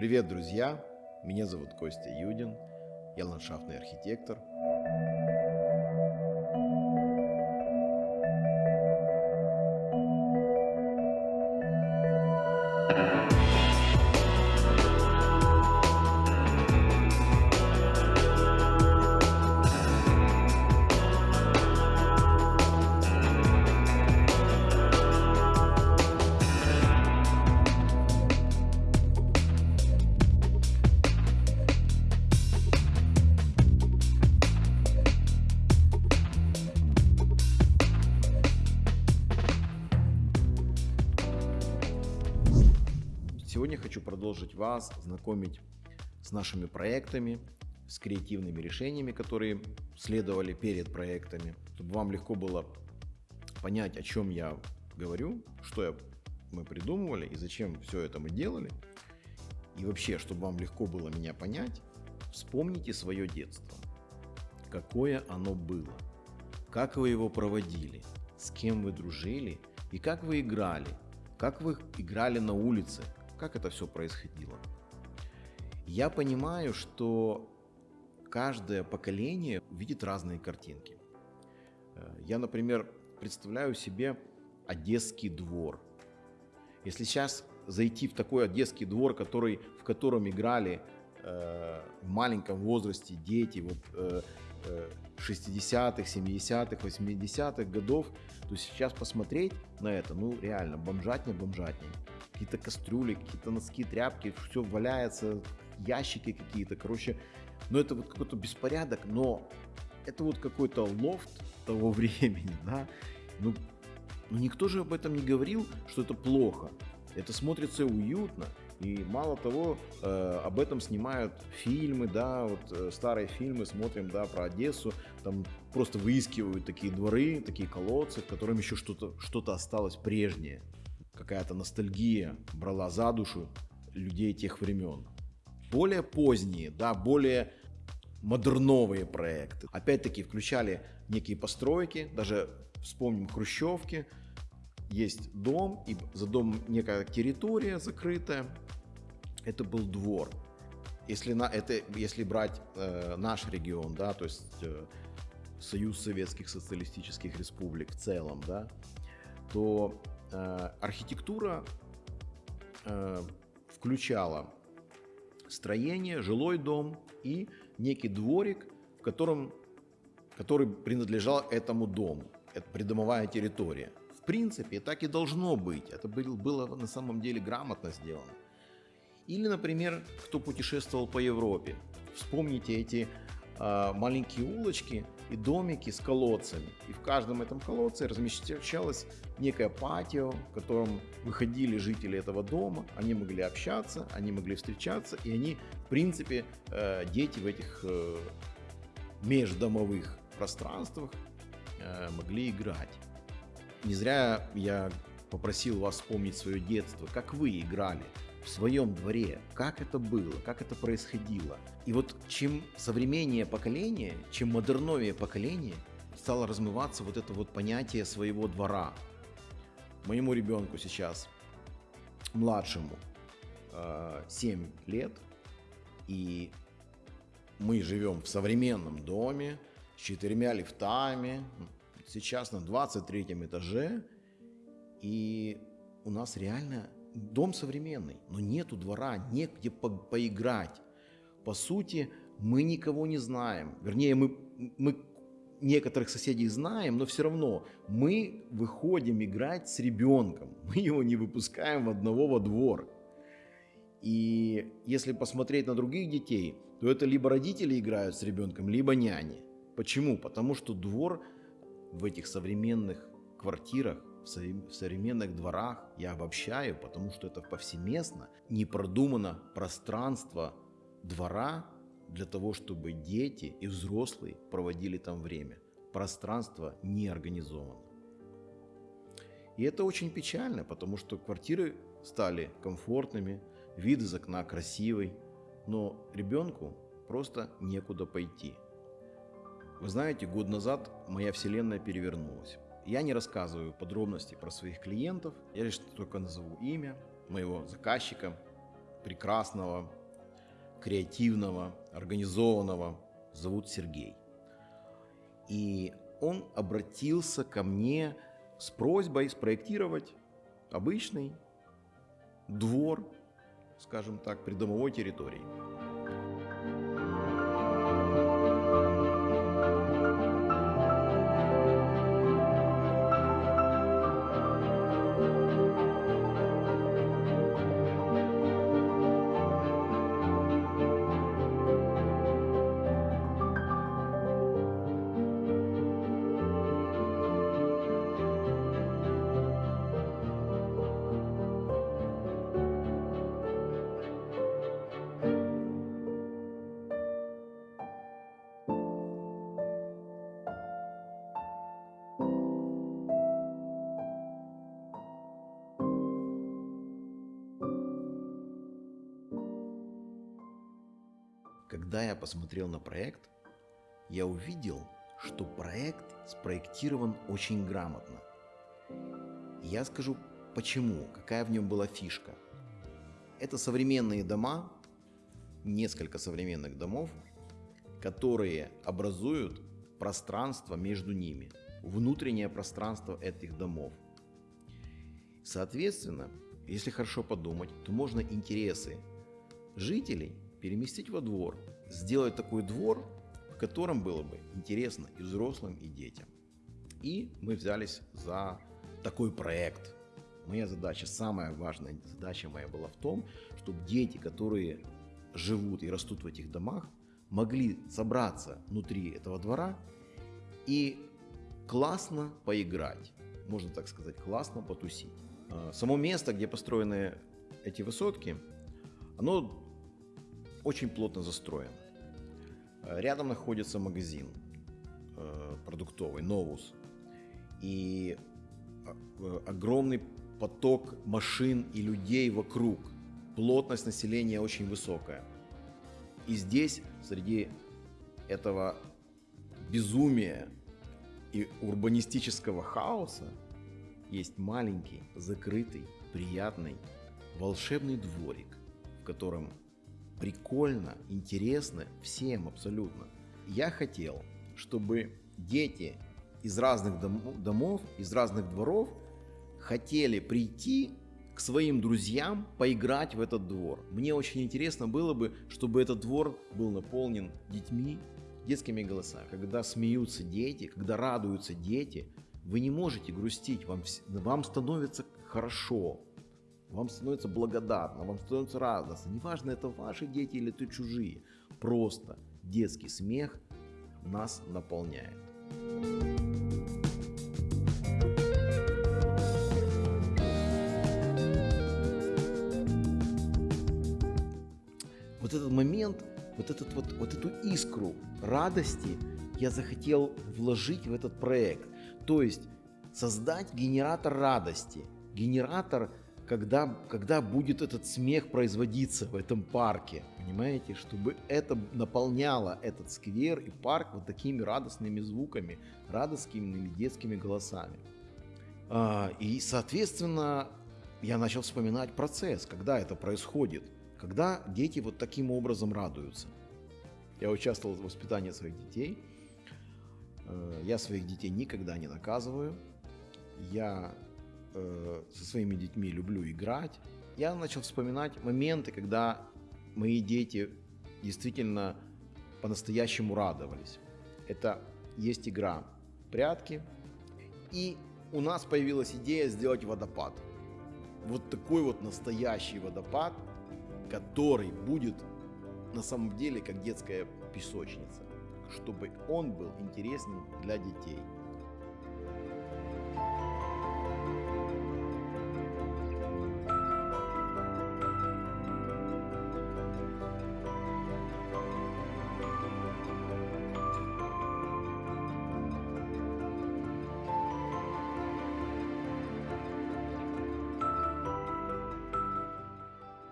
Привет, друзья! Меня зовут Костя Юдин, я ландшафтный архитектор. Продолжить вас знакомить с нашими проектами, с креативными решениями, которые следовали перед проектами, чтобы вам легко было понять, о чем я говорю, что я, мы придумывали и зачем все это мы делали. И вообще, чтобы вам легко было меня понять, вспомните свое детство. Какое оно было, как вы его проводили, с кем вы дружили? И как вы играли, как вы играли на улице, как это все происходило. Я понимаю, что каждое поколение видит разные картинки. Э, Я, например, представляю себе Одесский двор. Если сейчас зайти в такой Одесский двор, который, в котором играли э, в маленьком возрасте дети вот, э, э, 60-х, 70-х, 80-х годов, то сейчас посмотреть на это, ну реально, бомжатня, бомжатня какие-то кастрюли, какие-то носки, тряпки, все валяется, ящики какие-то, короче, ну это вот какой-то беспорядок, но это вот какой-то лофт того времени, да, ну, ну никто же об этом не говорил, что это плохо, это смотрится уютно, и мало того, э, об этом снимают фильмы, да, вот э, старые фильмы смотрим, да, про Одессу, там просто выискивают такие дворы, такие колодцы, в котором еще что-то что осталось прежнее какая-то ностальгия брала за душу людей тех времен. Более поздние, да, более модерновые проекты. Опять-таки включали некие постройки, даже вспомним хрущевки, есть дом, и за домом некая территория закрытая, это был двор. Если, на, это, если брать э, наш регион, да, то есть э, Союз Советских Социалистических Республик в целом, да, то архитектура э, включала строение, жилой дом и некий дворик, в котором, который принадлежал этому дому. Это придомовая территория. В принципе, так и должно быть. Это было на самом деле грамотно сделано. Или, например, кто путешествовал по Европе. Вспомните эти э, маленькие улочки, и домики с колодцами. И в каждом этом колодце размещалось некое патио, в котором выходили жители этого дома, они могли общаться, они могли встречаться, и они, в принципе, э, дети в этих э, междомовых пространствах э, могли играть. Не зря я попросил вас вспомнить свое детство, как вы играли в своем дворе, как это было, как это происходило. И вот чем современнее поколение, чем модерновее поколение, стало размываться вот это вот понятие своего двора. Моему ребенку сейчас, младшему, 7 э, лет, и мы живем в современном доме с четырьмя лифтами, сейчас на 23 этаже, и у нас реально дом современный, но нету двора, негде по поиграть. По сути, мы никого не знаем. Вернее, мы, мы некоторых соседей знаем, но все равно мы выходим играть с ребенком. Мы его не выпускаем в одного во двор. И если посмотреть на других детей, то это либо родители играют с ребенком, либо няни. Почему? Потому что двор в этих современных квартирах в современных дворах я обобщаю, потому что это повсеместно, не продумано пространство двора для того, чтобы дети и взрослые проводили там время. Пространство не организовано. И это очень печально, потому что квартиры стали комфортными, вид из окна красивый, но ребенку просто некуда пойти. Вы знаете, год назад моя вселенная перевернулась. Я не рассказываю подробности про своих клиентов, я лишь только назову имя моего заказчика. прекрасного, креативного, организованного зовут Сергей. И он обратился ко мне с просьбой спроектировать обычный двор, скажем так, придомовой территории. Когда я посмотрел на проект, я увидел, что проект спроектирован очень грамотно. Я скажу почему, какая в нем была фишка. Это современные дома, несколько современных домов, которые образуют пространство между ними, внутреннее пространство этих домов. Соответственно, если хорошо подумать, то можно интересы жителей переместить во двор, сделать такой двор, в котором было бы интересно и взрослым, и детям. И мы взялись за такой проект. Моя задача, самая важная задача моя была в том, чтобы дети, которые живут и растут в этих домах, могли собраться внутри этого двора и классно поиграть, можно так сказать, классно потусить. А, само место, где построены эти высотки, оно очень плотно застроен. Рядом находится магазин э, продуктовый, Новус. И э, огромный поток машин и людей вокруг. Плотность населения очень высокая. И здесь, среди этого безумия и урбанистического хаоса, есть маленький, закрытый, приятный, волшебный дворик, в котором прикольно, интересно всем абсолютно. Я хотел, чтобы дети из разных домов, из разных дворов хотели прийти к своим друзьям поиграть в этот двор. Мне очень интересно было бы, чтобы этот двор был наполнен детьми, детскими голосами. Когда смеются дети, когда радуются дети, вы не можете грустить, вам, вам становится хорошо, вам становится благодарно, вам становится радостно. Неважно, это ваши дети или это чужие. Просто детский смех нас наполняет. Вот этот момент, вот, этот вот, вот эту искру радости я захотел вложить в этот проект. То есть создать генератор радости, генератор когда, когда будет этот смех производиться в этом парке, понимаете, чтобы это наполняло этот сквер и парк вот такими радостными звуками, радостными детскими голосами. А, и, соответственно, я начал вспоминать процесс, когда это происходит, когда дети вот таким образом радуются. Я участвовал в воспитании своих детей. Э, я своих детей никогда не наказываю. Я э, со своими детьми люблю играть, я начал вспоминать моменты, когда мои дети действительно по-настоящему радовались. Это есть игра прятки, и у нас появилась идея сделать водопад. Вот такой вот настоящий водопад, который будет на самом деле как детская песочница, чтобы он был интересным для детей.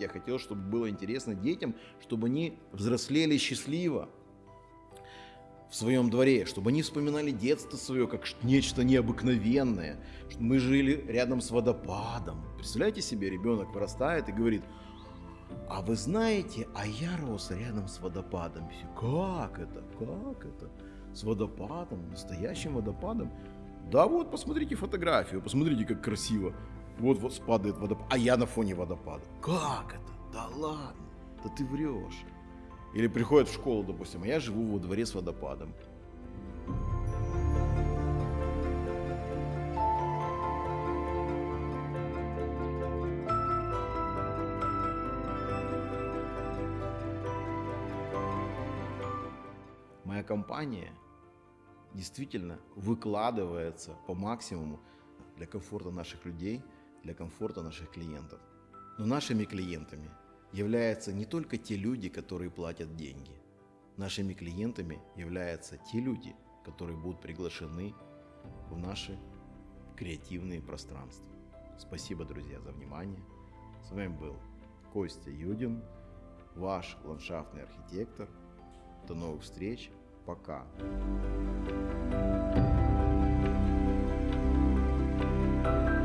Я хотел, чтобы было интересно детям, чтобы они взрослели счастливо в своем дворе, чтобы они вспоминали детство свое как нечто необыкновенное, что мы жили рядом с водопадом. Представляете себе, ребенок вырастает и говорит, А вы знаете, а я рос рядом с водопадом. Как это? Как это? С водопадом, настоящим водопадом? Да вот, посмотрите фотографию, посмотрите, как красиво. Вот, вот спадает водопад, а я на фоне водопада. Как это? Да ладно, да ты врешь. Или приходят в школу, допустим, а я живу во дворе с водопадом. Моя компания действительно выкладывается по максимуму для комфорта наших людей, для комфорта наших клиентов. Но нашими клиентами являются не только те люди, которые платят деньги. Нашими клиентами являются те люди, которые будут приглашены в наши креативные пространства. Спасибо, друзья, за внимание. С вами был Костя Юдин, ваш ландшафтный архитектор. До новых встреч. Пока. thank you